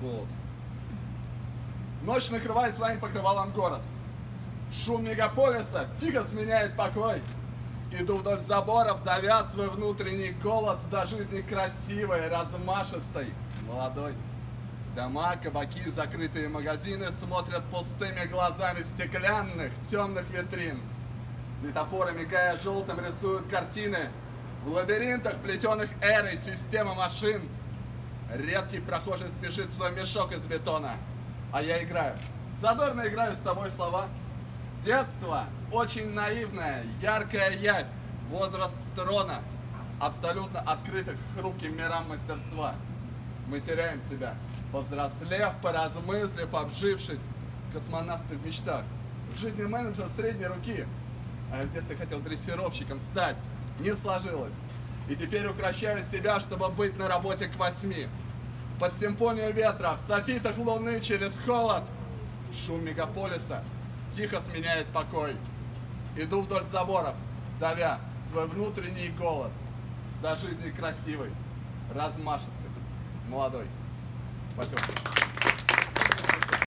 голод. Ночь накрывает своим покрывалом город. Шум мегаполиса тихо сменяет покой. Иду вдоль заборов, давя свой внутренний голод до жизни красивой, размашистой, молодой. Дома, кабаки, закрытые магазины смотрят пустыми глазами стеклянных, темных витрин. Светофоры, мигая желтым, рисуют картины. В лабиринтах, плетеных эрой, система машин. Редкий прохожий спешит в свой мешок из бетона. А я играю. Задорно играю с тобой слова. Детство очень наивное, яркая явь. Возраст трона. Абсолютно открытых хрупким мирам мастерства. Мы теряем себя, повзрослев, поразмыслив, обжившись. Космонавты в мечтах. В жизни менеджер средней руки. А в детстве хотел дрессировщиком стать. Не сложилось. И теперь укращаю себя, чтобы быть на работе к восьми. Под симфонию ветра, в софитах луны через холод. Шум мегаполиса тихо сменяет покой. Иду вдоль заборов, давя свой внутренний голод. До жизни красивой, размашистой, молодой. Спасибо.